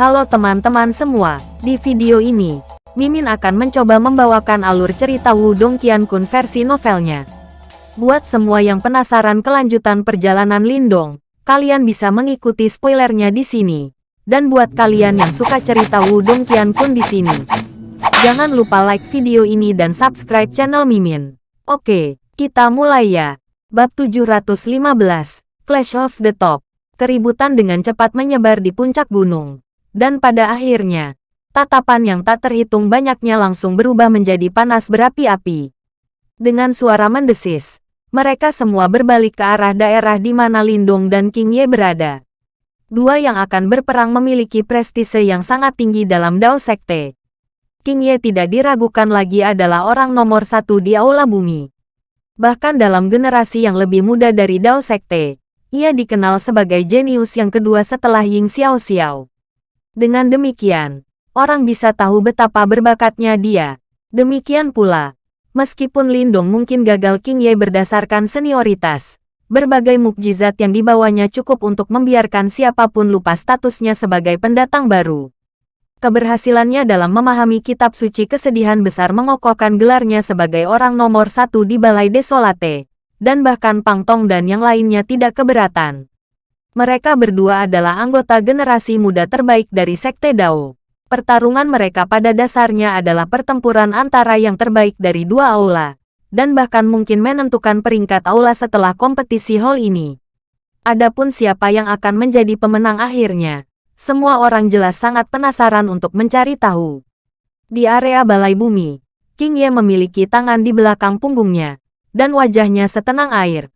Halo teman-teman semua, di video ini, Mimin akan mencoba membawakan alur cerita Wudong Qiankun versi novelnya. Buat semua yang penasaran kelanjutan perjalanan Lindong, kalian bisa mengikuti spoilernya di sini. Dan buat kalian yang suka cerita Wudong Qiankun di sini, jangan lupa like video ini dan subscribe channel Mimin. Oke, kita mulai ya. Bab 715, Clash of the Top. Keributan dengan cepat menyebar di puncak gunung. Dan pada akhirnya, tatapan yang tak terhitung banyaknya langsung berubah menjadi panas berapi-api. Dengan suara mendesis, mereka semua berbalik ke arah daerah di mana Lindong dan King Ye berada. Dua yang akan berperang memiliki prestise yang sangat tinggi dalam Dao Sekte. King Ye tidak diragukan lagi adalah orang nomor satu di Aula Bumi. Bahkan dalam generasi yang lebih muda dari Dao Sekte, ia dikenal sebagai jenius yang kedua setelah Ying Xiao Xiao. Dengan demikian, orang bisa tahu betapa berbakatnya dia. Demikian pula, meskipun Lindong mungkin gagal King Ye berdasarkan senioritas, berbagai mukjizat yang dibawanya cukup untuk membiarkan siapa pun lupa statusnya sebagai pendatang baru. Keberhasilannya dalam memahami kitab suci kesedihan besar mengokohkan gelarnya sebagai orang nomor satu di Balai Desolate, dan bahkan Pang Tong dan yang lainnya tidak keberatan. Mereka berdua adalah anggota generasi muda terbaik dari Sekte Dao. Pertarungan mereka pada dasarnya adalah pertempuran antara yang terbaik dari dua aula, dan bahkan mungkin menentukan peringkat aula setelah kompetisi hall ini. Adapun siapa yang akan menjadi pemenang akhirnya, semua orang jelas sangat penasaran untuk mencari tahu. Di area balai bumi, King Ye memiliki tangan di belakang punggungnya, dan wajahnya setenang air.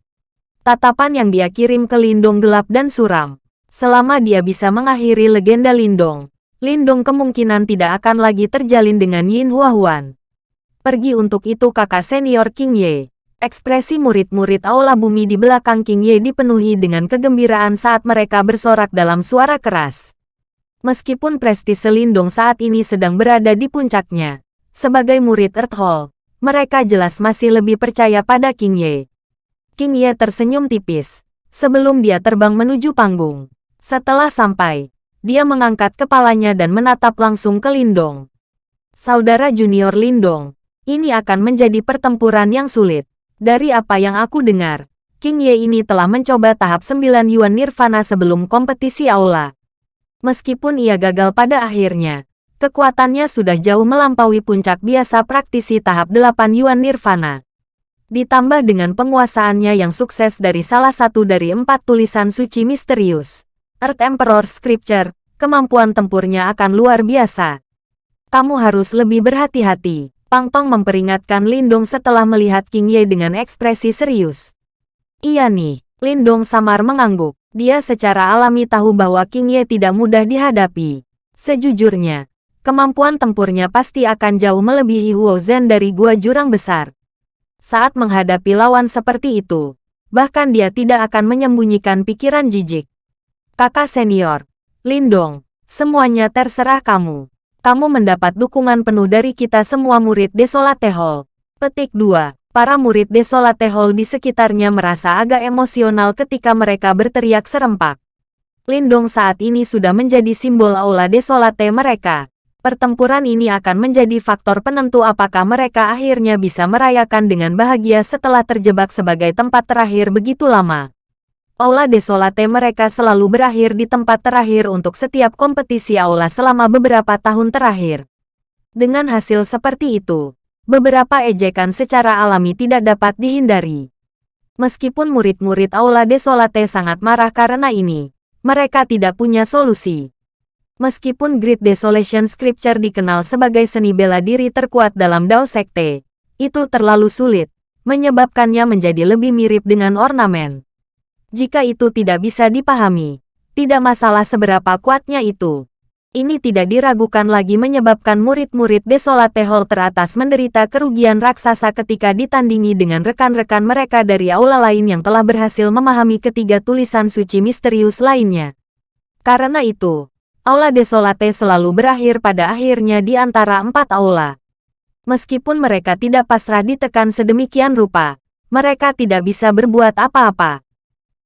Tatapan yang dia kirim ke Lindong gelap dan suram. Selama dia bisa mengakhiri legenda Lindong, Lindong kemungkinan tidak akan lagi terjalin dengan Yin Huahuan. Pergi untuk itu kakak senior King Ye. Ekspresi murid-murid Aula Bumi di belakang King Ye dipenuhi dengan kegembiraan saat mereka bersorak dalam suara keras. Meskipun prestise Lindong saat ini sedang berada di puncaknya, sebagai murid Earth Hall, mereka jelas masih lebih percaya pada King Ye. King Ye tersenyum tipis sebelum dia terbang menuju panggung. Setelah sampai, dia mengangkat kepalanya dan menatap langsung ke Lindong. Saudara junior Lindong, ini akan menjadi pertempuran yang sulit. Dari apa yang aku dengar, King Ye ini telah mencoba tahap 9 Yuan Nirvana sebelum kompetisi aula. Meskipun ia gagal pada akhirnya, kekuatannya sudah jauh melampaui puncak biasa praktisi tahap 8 Yuan Nirvana. Ditambah dengan penguasaannya yang sukses dari salah satu dari empat tulisan suci misterius. Earth Emperor Scripture, kemampuan tempurnya akan luar biasa. Kamu harus lebih berhati-hati. Pang Tong memperingatkan Lindong setelah melihat King Ye dengan ekspresi serius. Iya nih, Lindong samar mengangguk. Dia secara alami tahu bahwa King Ye tidak mudah dihadapi. Sejujurnya, kemampuan tempurnya pasti akan jauh melebihi Huo Zhen dari Gua Jurang Besar saat menghadapi lawan seperti itu. Bahkan dia tidak akan menyembunyikan pikiran jijik. Kakak senior, Lindong, semuanya terserah kamu. Kamu mendapat dukungan penuh dari kita semua murid Desolate Hall. Petik 2. Para murid Desolate Hall di sekitarnya merasa agak emosional ketika mereka berteriak serempak. Lindong saat ini sudah menjadi simbol aula Desolate mereka. Pertempuran ini akan menjadi faktor penentu apakah mereka akhirnya bisa merayakan dengan bahagia setelah terjebak sebagai tempat terakhir begitu lama. Aula Desolate mereka selalu berakhir di tempat terakhir untuk setiap kompetisi aula selama beberapa tahun terakhir. Dengan hasil seperti itu, beberapa ejekan secara alami tidak dapat dihindari. Meskipun murid-murid Aula Desolate sangat marah karena ini, mereka tidak punya solusi. Meskipun Great Desolation Scripture dikenal sebagai seni bela diri terkuat dalam Dao Sekte, itu terlalu sulit, menyebabkannya menjadi lebih mirip dengan ornamen. Jika itu tidak bisa dipahami, tidak masalah seberapa kuatnya itu. Ini tidak diragukan lagi menyebabkan murid-murid Desolate Hall teratas menderita kerugian raksasa ketika ditandingi dengan rekan-rekan mereka dari aula lain yang telah berhasil memahami ketiga tulisan suci misterius lainnya. Karena itu, Aula Desolate selalu berakhir pada akhirnya di antara empat aula. Meskipun mereka tidak pasrah ditekan sedemikian rupa, mereka tidak bisa berbuat apa-apa.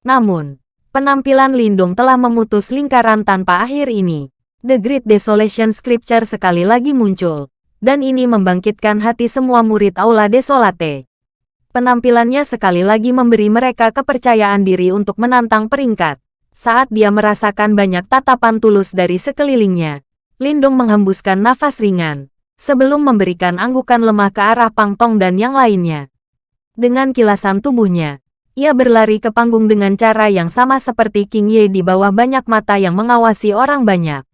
Namun, penampilan Lindung telah memutus lingkaran tanpa akhir ini. The Great Desolation Scripture sekali lagi muncul, dan ini membangkitkan hati semua murid Aula Desolate. Penampilannya sekali lagi memberi mereka kepercayaan diri untuk menantang peringkat. Saat dia merasakan banyak tatapan tulus dari sekelilingnya, Lindung menghembuskan nafas ringan, sebelum memberikan anggukan lemah ke arah Pang Tong dan yang lainnya. Dengan kilasan tubuhnya, ia berlari ke panggung dengan cara yang sama seperti King Ye di bawah banyak mata yang mengawasi orang banyak.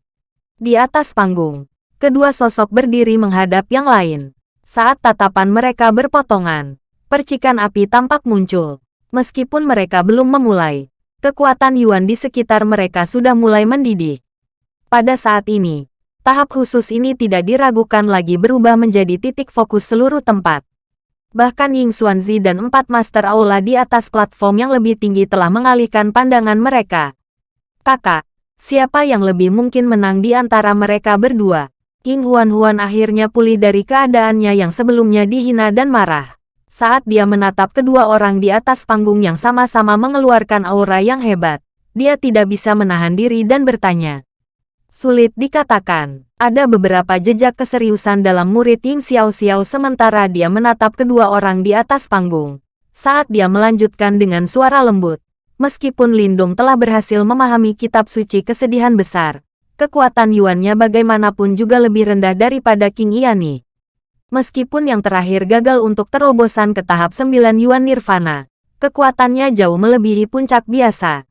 Di atas panggung, kedua sosok berdiri menghadap yang lain. Saat tatapan mereka berpotongan, percikan api tampak muncul. Meskipun mereka belum memulai, kekuatan Yuan di sekitar mereka sudah mulai mendidih. Pada saat ini, tahap khusus ini tidak diragukan lagi berubah menjadi titik fokus seluruh tempat. Bahkan Ying Xuanzi dan empat Master Aula di atas platform yang lebih tinggi telah mengalihkan pandangan mereka. Kakak, Siapa yang lebih mungkin menang di antara mereka berdua? King Huan-Huan akhirnya pulih dari keadaannya yang sebelumnya dihina dan marah. Saat dia menatap kedua orang di atas panggung yang sama-sama mengeluarkan aura yang hebat, dia tidak bisa menahan diri dan bertanya. Sulit dikatakan, ada beberapa jejak keseriusan dalam murid Ying Xiao Xiao sementara dia menatap kedua orang di atas panggung. Saat dia melanjutkan dengan suara lembut, Meskipun Lindung telah berhasil memahami kitab suci kesedihan besar, kekuatan Yuannya bagaimanapun juga lebih rendah daripada King Iani. Meskipun yang terakhir gagal untuk terobosan ke tahap 9 Yuan Nirvana, kekuatannya jauh melebihi puncak biasa.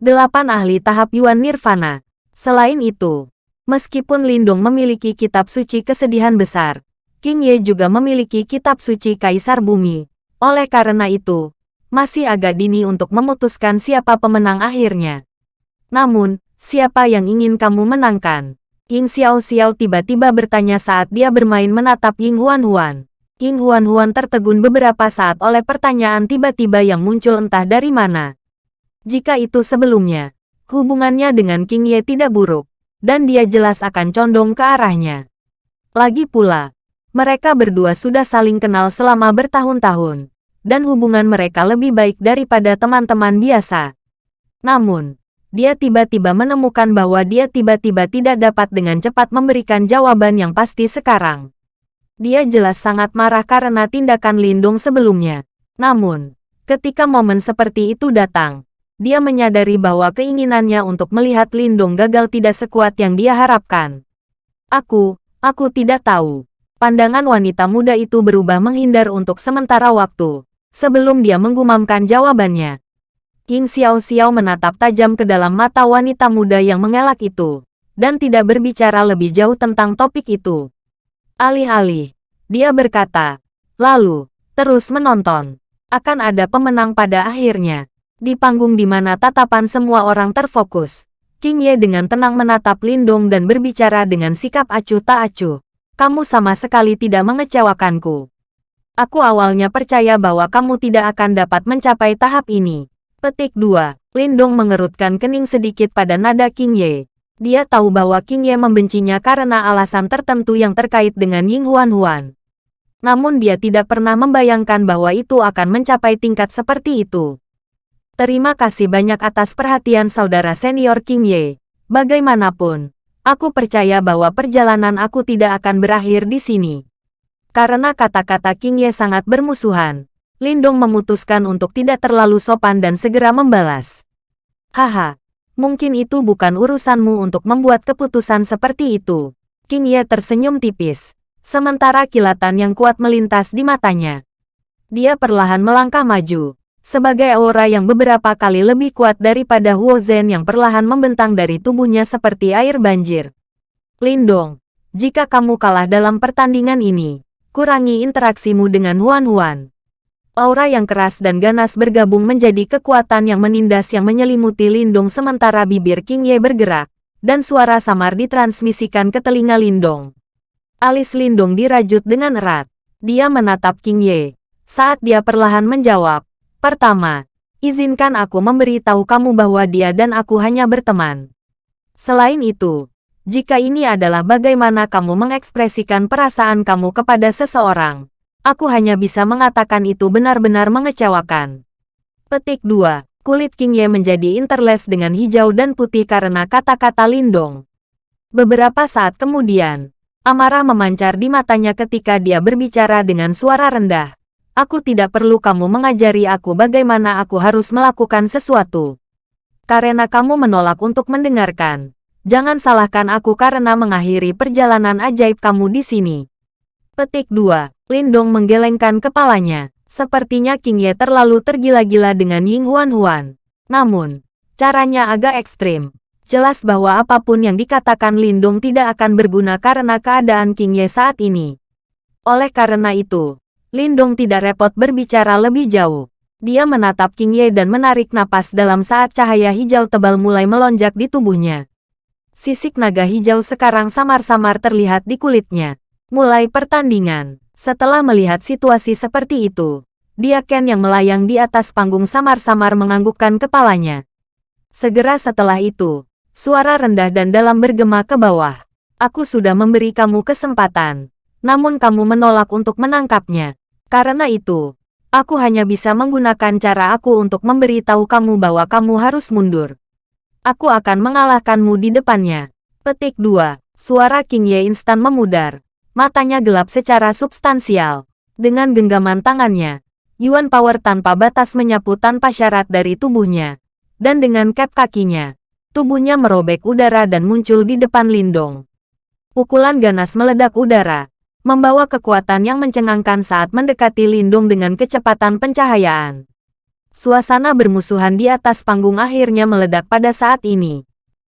Delapan ahli tahap Yuan Nirvana. Selain itu, meskipun Lindung memiliki kitab suci kesedihan besar, King Ye juga memiliki kitab suci Kaisar Bumi. Oleh karena itu, masih agak dini untuk memutuskan siapa pemenang akhirnya. Namun, siapa yang ingin kamu menangkan? Ying Xiao Xiao tiba-tiba bertanya saat dia bermain menatap Ying Huan Huan. Ying Huan Huan tertegun beberapa saat oleh pertanyaan tiba-tiba yang muncul entah dari mana. Jika itu sebelumnya, hubungannya dengan King Ye tidak buruk, dan dia jelas akan condong ke arahnya. Lagi pula, mereka berdua sudah saling kenal selama bertahun-tahun dan hubungan mereka lebih baik daripada teman-teman biasa. Namun, dia tiba-tiba menemukan bahwa dia tiba-tiba tidak dapat dengan cepat memberikan jawaban yang pasti sekarang. Dia jelas sangat marah karena tindakan Lindung sebelumnya. Namun, ketika momen seperti itu datang, dia menyadari bahwa keinginannya untuk melihat Lindung gagal tidak sekuat yang dia harapkan. Aku, aku tidak tahu. Pandangan wanita muda itu berubah menghindar untuk sementara waktu sebelum dia menggumamkan jawabannya. King Xiao Xiao menatap tajam ke dalam mata wanita muda yang mengelak itu, dan tidak berbicara lebih jauh tentang topik itu. Alih-alih, dia berkata, lalu, terus menonton. Akan ada pemenang pada akhirnya. Di panggung di mana tatapan semua orang terfokus, King Ye dengan tenang menatap Lindong dan berbicara dengan sikap acuh tak acuh. Kamu sama sekali tidak mengecewakanku. Aku awalnya percaya bahwa kamu tidak akan dapat mencapai tahap ini. Petik 2. Lindong mengerutkan kening sedikit pada nada King Ye. Dia tahu bahwa King Ye membencinya karena alasan tertentu yang terkait dengan Ying Huan Huan. Namun dia tidak pernah membayangkan bahwa itu akan mencapai tingkat seperti itu. Terima kasih banyak atas perhatian saudara senior King Ye. Bagaimanapun, aku percaya bahwa perjalanan aku tidak akan berakhir di sini. Karena kata-kata King Ye sangat bermusuhan, Lindong memutuskan untuk tidak terlalu sopan dan segera membalas. Haha, mungkin itu bukan urusanmu untuk membuat keputusan seperti itu. King Ye tersenyum tipis, sementara kilatan yang kuat melintas di matanya. Dia perlahan melangkah maju, sebagai aura yang beberapa kali lebih kuat daripada Huo Zhen yang perlahan membentang dari tubuhnya seperti air banjir. Lindong, jika kamu kalah dalam pertandingan ini, kurangi interaksimu dengan Huan-Huan. Aura yang keras dan ganas bergabung menjadi kekuatan yang menindas yang menyelimuti Lindong sementara bibir King Ye bergerak, dan suara samar ditransmisikan ke telinga Lindong. Alis Lindong dirajut dengan erat. Dia menatap King Ye. Saat dia perlahan menjawab, Pertama, izinkan aku memberitahu kamu bahwa dia dan aku hanya berteman. Selain itu, jika ini adalah bagaimana kamu mengekspresikan perasaan kamu kepada seseorang, aku hanya bisa mengatakan itu benar-benar mengecewakan. Petik 2. Kulit King Ye menjadi interlace dengan hijau dan putih karena kata-kata Lindong. Beberapa saat kemudian, amarah memancar di matanya ketika dia berbicara dengan suara rendah. Aku tidak perlu kamu mengajari aku bagaimana aku harus melakukan sesuatu. Karena kamu menolak untuk mendengarkan. Jangan salahkan aku karena mengakhiri perjalanan ajaib kamu di sini. Petik 2. Lindong menggelengkan kepalanya. Sepertinya King Ye terlalu tergila-gila dengan Ying Huan Huan. Namun, caranya agak ekstrim. Jelas bahwa apa pun yang dikatakan Lindung tidak akan berguna karena keadaan King Ye saat ini. Oleh karena itu, Lindung tidak repot berbicara lebih jauh. Dia menatap King Ye dan menarik napas dalam saat cahaya hijau tebal mulai melonjak di tubuhnya. Sisik naga hijau sekarang samar-samar terlihat di kulitnya. Mulai pertandingan. Setelah melihat situasi seperti itu, dia Ken yang melayang di atas panggung samar-samar menganggukkan kepalanya. Segera setelah itu, Suara rendah dan dalam bergema ke bawah. Aku sudah memberi kamu kesempatan. Namun kamu menolak untuk menangkapnya. Karena itu, aku hanya bisa menggunakan cara aku untuk memberitahu kamu bahwa kamu harus mundur. Aku akan mengalahkanmu di depannya. Petik 2. Suara King Ye instan memudar. Matanya gelap secara substansial. Dengan genggaman tangannya, Yuan Power tanpa batas menyapu tanpa syarat dari tubuhnya. Dan dengan cap kakinya, Tubuhnya merobek udara dan muncul di depan Lindong. Pukulan ganas meledak udara, membawa kekuatan yang mencengangkan saat mendekati Lindong dengan kecepatan pencahayaan. Suasana bermusuhan di atas panggung akhirnya meledak pada saat ini.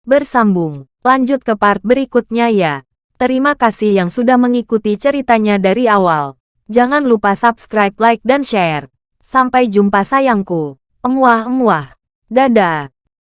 Bersambung, lanjut ke part berikutnya ya. Terima kasih yang sudah mengikuti ceritanya dari awal. Jangan lupa subscribe, like, dan share. Sampai jumpa sayangku. Emuah-emuah. Dadah.